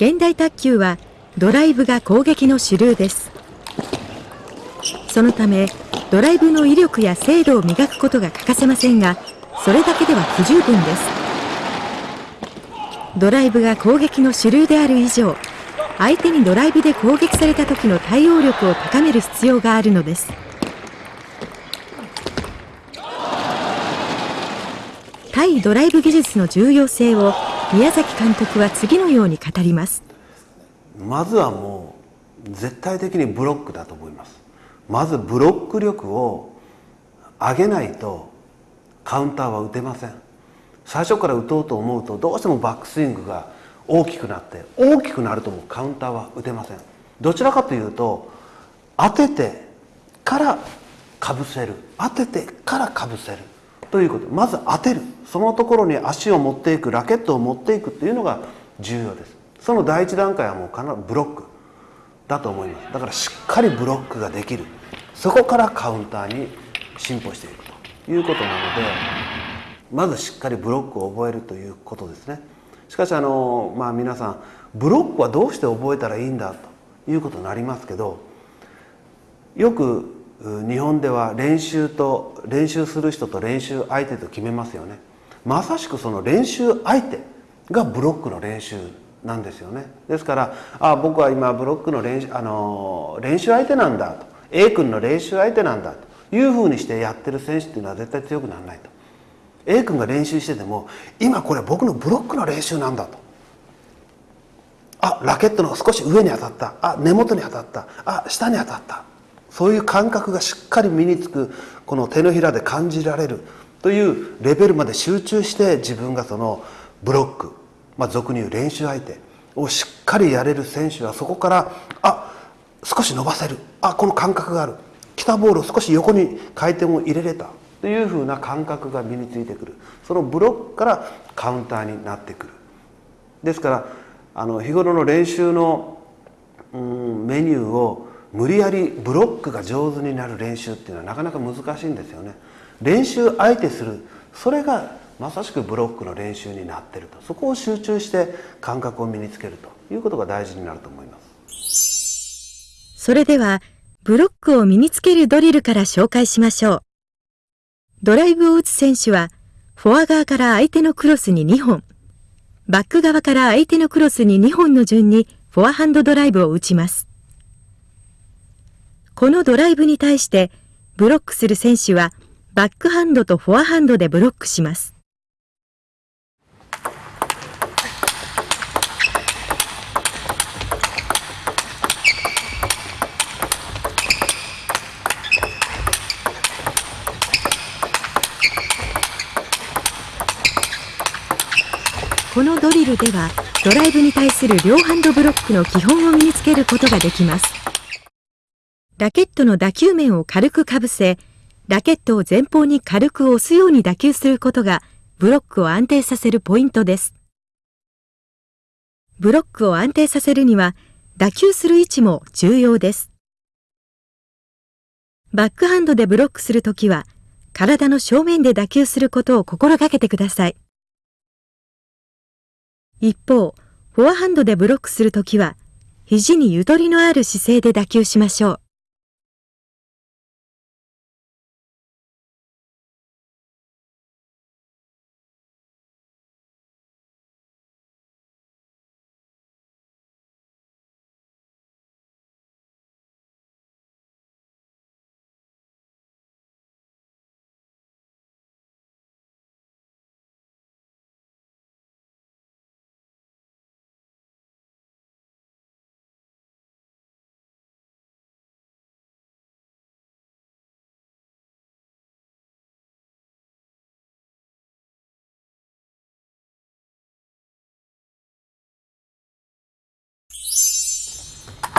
現代卓球はドライブが攻撃の主流です。そのためドライブの威力や精度を磨くことが欠かせませんがそれだけでは不十分です。ドライブが攻撃の主流である以上相手にドライブで攻撃された時の対応力を高める必要があるのです。対ドライブ技術の重要性を宮崎監督は次のように語ります。まずはもう絶対的にブロックだと思います。まずブロック力を上げないとカウンターは打てません。最初から打とうと思うとどうしてもバックスイングが大きくなって大きくなるともカウンターは打てません。どちらかというと当ててからかぶせる。当ててからかぶせる。ということ。まず当てる。そのところに足を持っていくラケットを持っていくっていうのが重要です。その第一段階はもう必ずブロックだと思います。だからしっかりブロックができる。そこからカウンターに進歩していくということなのでまずしっかりブロックを覚えるということですね。しかしあの、まあ、皆さんブロックはどうして覚えたらいいんだということになりますけどよく日本では練習と練習する人と練習相手と決めますよね。まさしくその練習相手がブロックの練習なんですよね。ですからあ僕は今ブロックの練習あの練習相手なんだと。A 君の練習相手なんだと。いうふうにしてやってる選手っていうのは絶対強くならないと。A 君が練習してても今これ僕のブロックの練習なんだと。あラケットの少し上に当たった。あ根元に当たった。あ下に当たった。そういう感覚がしっかり身につくこの手のひらで感じられるというレベルまで集中して自分がそのブロック、まあ、俗に言う練習相手をしっかりやれる選手はそこからあ少し伸ばせるあこの感覚がある来たボールを少し横に回転を入れれたというふうな感覚が身についてくる。そのブロックからカウンターになってくる。ですからあの日頃の練習の、うん、メニューを無理やりブロックが上手になる練習っていうのはなかなか難しいんですよね。練習相手する。それがまさしくブロックの練習になってると。そこを集中して感覚を身につけるということが大事になると思います。それではブロックを身につけるドリルから紹介しましょう。ドライブを打つ選手はフォア側から相手のクロスに2本。バック側から相手のクロスに2本の順にフォアハンドドライブを打ちます。このドライブに対してブロックする選手はバックハンドとフォアハンドでブロックします。このドリルではドライブに対する両ハンドブロックの基本を身につけることができます。ラケットの打球面を軽くかぶせ、ラケットを前方に軽く押すように打球することが、ブロックを安定させるポイントです。ブロックを安定させるには、打球する位置も重要です。バックハンドでブロックするときは、体の正面で打球することを心がけてください。一方、フォアハンドでブロックするときは、肘にゆとりのある姿勢で打球しましょう。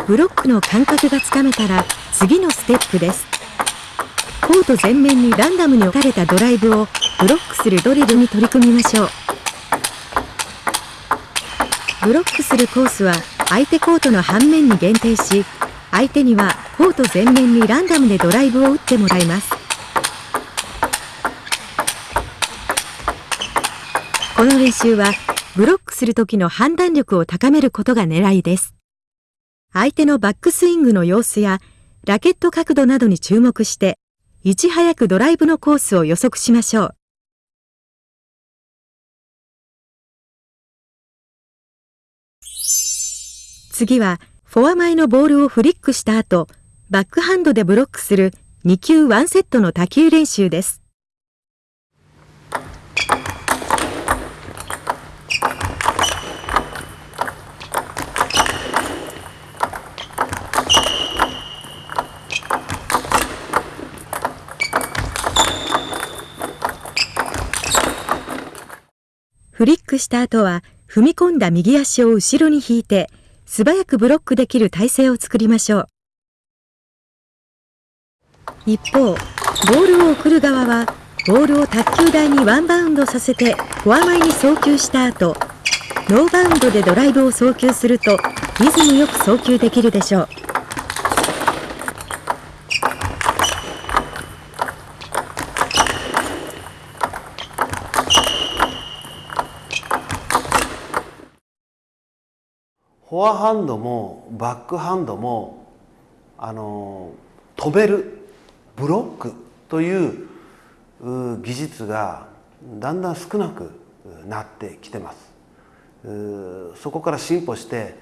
ブロックの感覚がつかめたら次のステップです。コート前面にランダムに置かれたドライブをブロックするドリルに取り組みましょう。ブロックするコースは相手コートの半面に限定し相手にはコート前面にランダムでドライブを打ってもらいます。この練習はブロックする時の判断力を高めることが狙いです。相手のバックスイングの様子やラケット角度などに注目して、いち早くドライブのコースを予測しましょう。次は、フォア前のボールをフリックした後、バックハンドでブロックする2球1セットの多球練習です。フリックした後は、踏み込んだ右足を後ろに引いて、素早くブロックできる体勢を作りましょう。一方、ボールを送る側は、ボールを卓球台にワンバウンドさせてフォア前に送球した後、ノーバウンドでドライブを送球すると、リズムよく送球できるでしょう。フォアハンドもバックハンドもあの止めるブロックという技術がだんだん少なくなってきてますそこから進歩して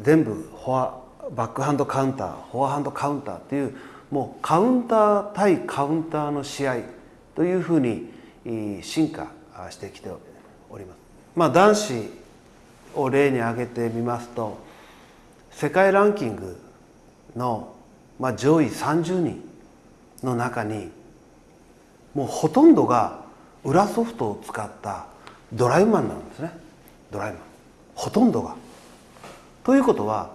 全部フォアバックハンドカウンターフォアハンドカウンターっていうもうカウンター対カウンターの試合というふうに進化してきております。まあ、男子を例に挙げてみますと世界ランキングの、まあ、上位30人の中にもうほとんどが裏ソフトを使ったドライマンなんですねドライマンほとんどが。ということは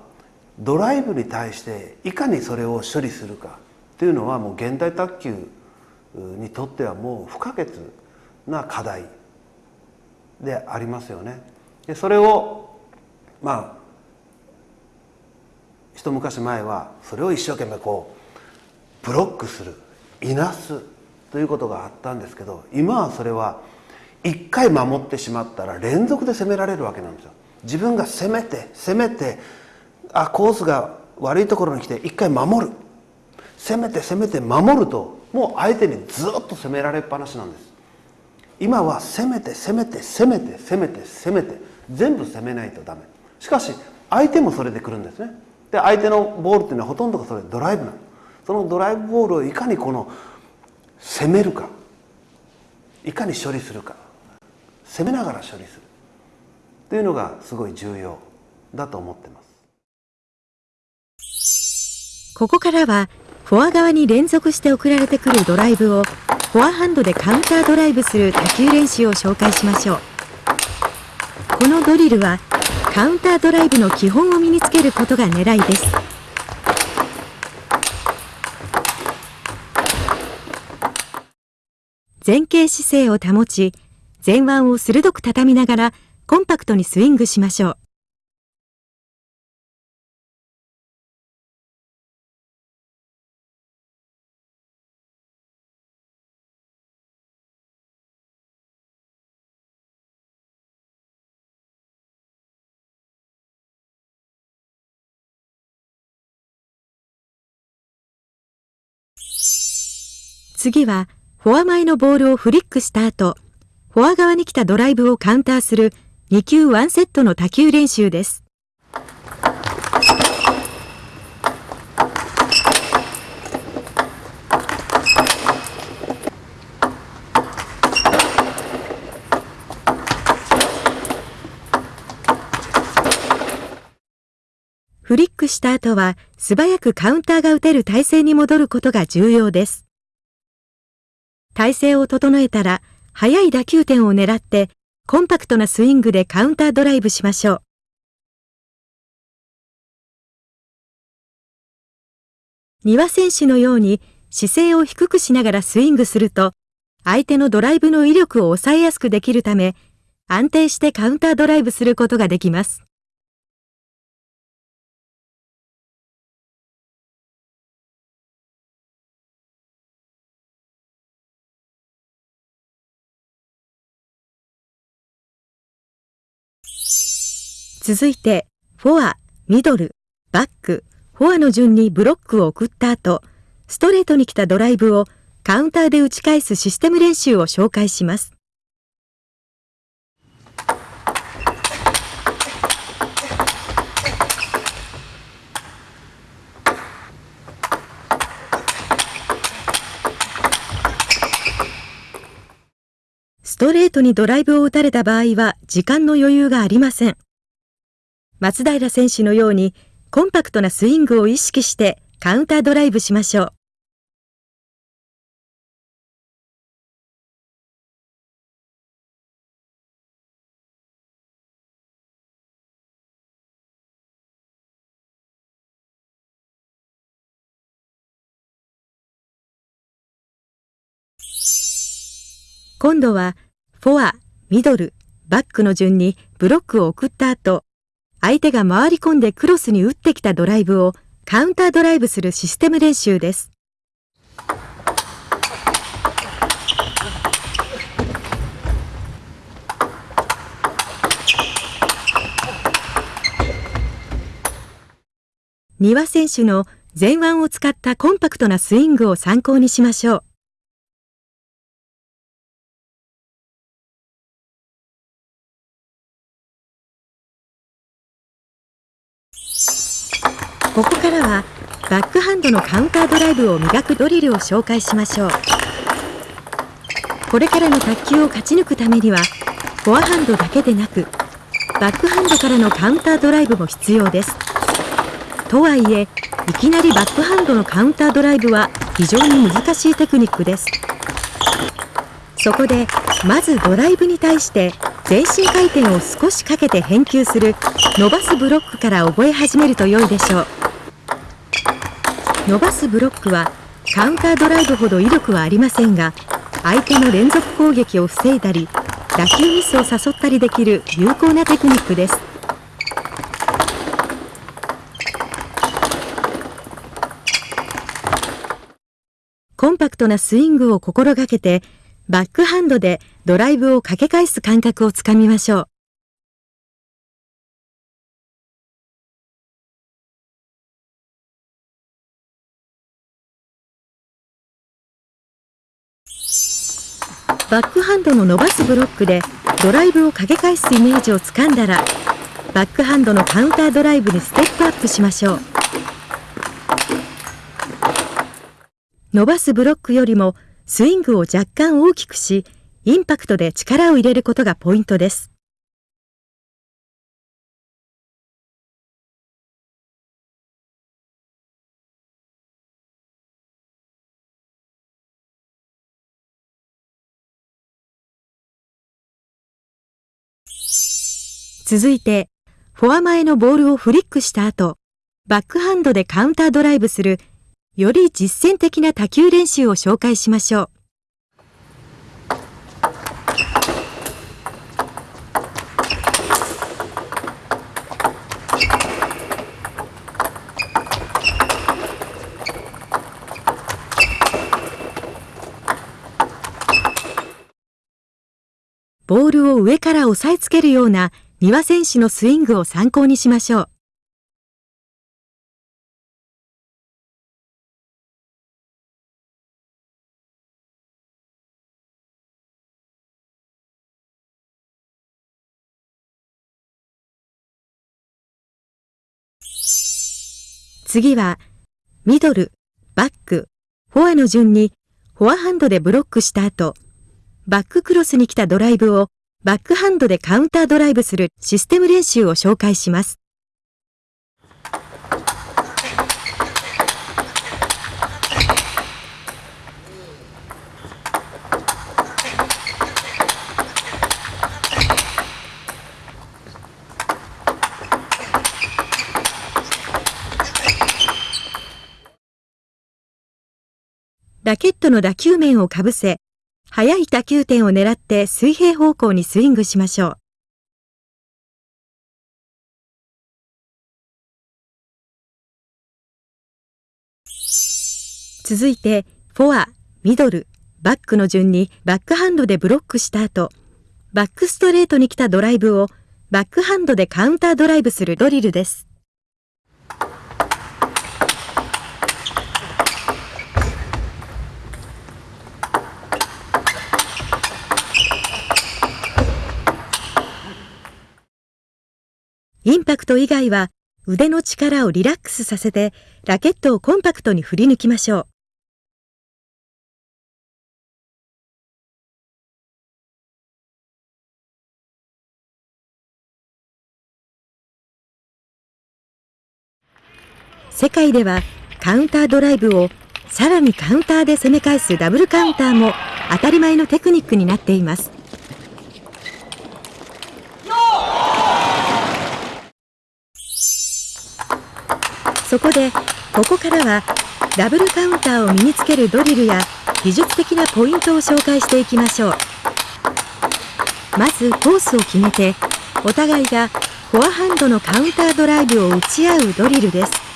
ドライブに対していかにそれを処理するかというのはもう現代卓球にとってはもう不可欠な課題でありますよね。でそれをまあ一昔前はそれを一生懸命こうブロックするいなすということがあったんですけど今はそれは一回守ってしまったら連続で攻められるわけなんですよ。自分が攻めて攻めてあコースが悪いところに来て一回守る攻めて攻めて守るともう相手にずっと攻められっぱなしなんです今は攻めて攻めて攻めて攻めて攻めて全部攻めないとダメ。しかし相手もそれで来るんですね。で相手のボールっていうのはほとんどがそれドライブなの。そのドライブボールをいかにこの攻めるか。いかに処理するか。攻めながら処理する。というのがすごい重要だと思ってます。ここからはフォア側に連続して送られてくるドライブをフォアハンドでカウンタードライブする打球練習を紹介しましょう。このドリルはカウンタードライブの基本を身につけることが狙いです。前傾姿勢を保ち前腕を鋭く畳みながらコンパクトにスイングしましょう。次はフォア前のボールをフリックした後、フォア側に来たドライブをカウンターする2球1セットの多球練習です。フリックした後は素早くカウンターが打てる体勢に戻ることが重要です。体勢を整えたら、速い打球点を狙って、コンパクトなスイングでカウンタードライブしましょう。丹羽選手のように姿勢を低くしながらスイングすると、相手のドライブの威力を抑えやすくできるため、安定してカウンタードライブすることができます。続いて、フォア、ミドル、バック、フォアの順にブロックを送った後、ストレートに来たドライブをカウンターで打ち返すシステム練習を紹介します。ストレートにドライブを打たれた場合は時間の余裕がありません。松平選手のようにコンパクトなスイングを意識してカウンタードライブしましょう。今度はフォア、ミドル、バックの順にブロックを送った後、相手が回り込んでクロスに打ってきたドライブをカウンタードライブするシステム練習です。丹羽選手の前腕を使ったコンパクトなスイングを参考にしましょう。ここからはバックハンドのカウンタードライブを磨くドリルを紹介しましょう。これからの卓球を勝ち抜くためにはフォアハンドだけでなくバックハンドからのカウンタードライブも必要です。とはいえいきなりバックハンドのカウンタードライブは非常に難しいテクニックです。そこでまずドライブに対して前進回転を少しかけて返球する伸ばすブロックから覚え始めると良いでしょう。伸ばすブロックはカウンタードライブほど威力はありませんが相手の連続攻撃を防いだり打球ミスを誘ったりできる有効なテクニックです。コンパクトなスイングを心がけてバックハンドでドライブをかけ返す感覚をつかみましょう。バックハンドの伸ばすブロックでドライブをかけ返すイメージをつかんだらバックハンドのカウンタードライブにステップアップしましょう伸ばすブロックよりもスイングを若干大きくしインパクトで力を入れることがポイントです続いて、フォア前のボールをフリックした後、バックハンドでカウンタードライブする、より実践的な多球練習を紹介しましょう。ボールを上から押さえつけるような丹羽選手のスイングを参考にしましょう。次は、ミドル、バック、フォアの順にフォアハンドでブロックした後、バッククロスに来たドライブをバックハンドでカウンタードライブするシステム練習を紹介します。ラケットの打球面をかぶせ、速い打球点を狙って水平方向にスイングしましょう。続いて、フォア、ミドル、バックの順にバックハンドでブロックした後、バックストレートに来たドライブをバックハンドでカウンタードライブするドリルです。インパクト以外は腕の力をリラックスさせてラケットをコンパクトに振り抜きましょう。世界ではカウンタードライブをさらにカウンターで攻め返すダブルカウンターも当たり前のテクニックになっています。そこでここからはダブルカウンターを身につけるドリルや技術的なポイントを紹介していきましょう。まずコースを決めてお互いがフォアハンドのカウンタードライブを打ち合うドリルです。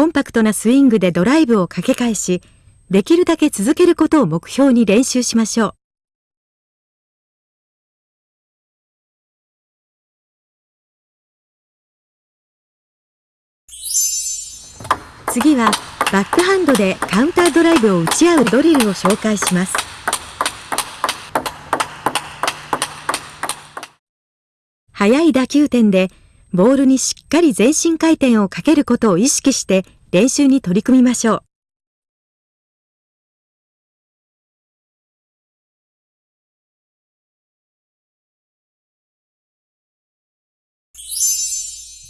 コンパクトなスイングでドライブをかけ返し、できるだけ続けることを目標に練習しましょう。次はバックハンドでカウンタードライブを打ち合うドリルを紹介します。速い打球点でボールにしっかり全身回転をかけることを意識して練習に取り組みましょう。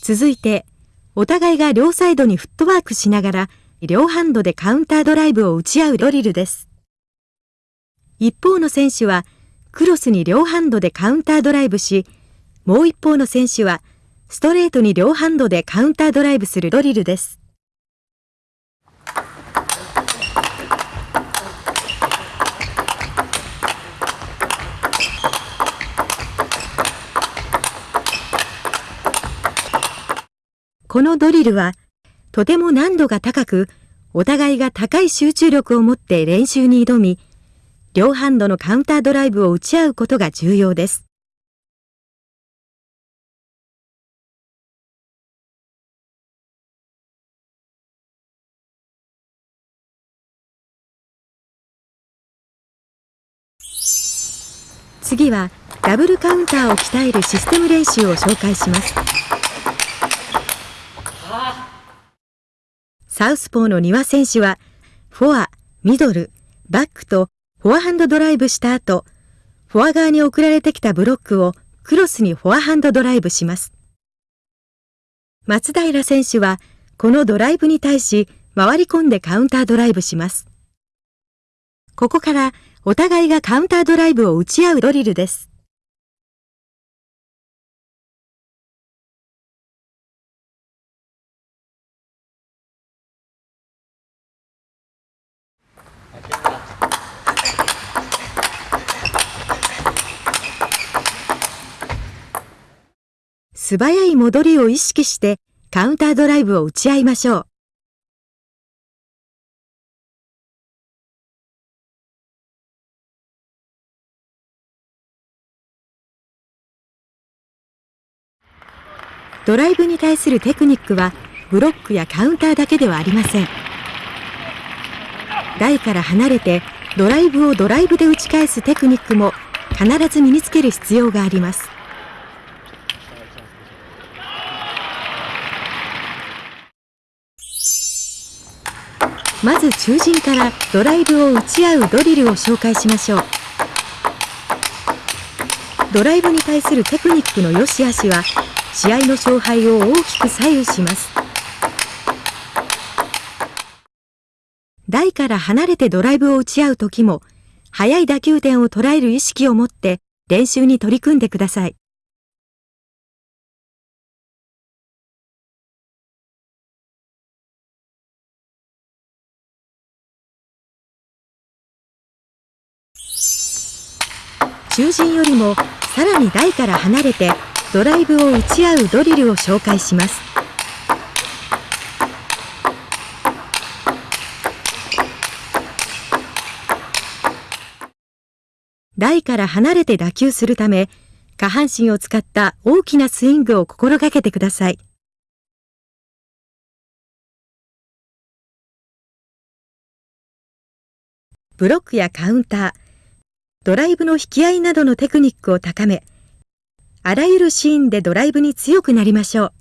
続いて、お互いが両サイドにフットワークしながら、両ハンドでカウンタードライブを打ち合うドリルです。一方の選手は、クロスに両ハンドでカウンタードライブし、もう一方の選手は、ストレートに両ハンドでカウンタードライブするドリルです。このドリルはとても難度が高く、お互いが高い集中力を持って練習に挑み、両ハンドのカウンタードライブを打ち合うことが重要です。はダブルカウンターを鍛えるシステム練習を紹介します。サウスポーの丹羽選手は、フォア、ミドル、バックとフォアハンドドライブした後、フォア側に送られてきたブロックをクロスにフォアハンドドライブします。松平選手は、このドライブに対し、回り込んでカウンタードライブします。ここからお互いがカウンタードライブを打ち合うドリルです。素早い戻りを意識してカウンタードライブを打ち合いましょう。ドライブに対するテクニックはブロックやカウンターだけではありません。台から離れてドライブをドライブで打ち返すテクニックも必ず身につける必要があります。まず中心からドライブを打ち合うドリルを紹介しましょう。ドライブに対するテクニックの良し悪しは試合の勝敗を大きく左右します。台から離れてドライブを打ち合う時も速い打球点を捉える意識を持って練習に取り組んでください。中心よりもさらに台から離れてドライブを打ち合うドリルを紹介します。台から離れて打球するため下半身を使った大きなスイングを心がけてください。ブロックやカウンタードライブの引き合いなどのテクニックを高めあらゆるシーンでドライブに強くなりましょう。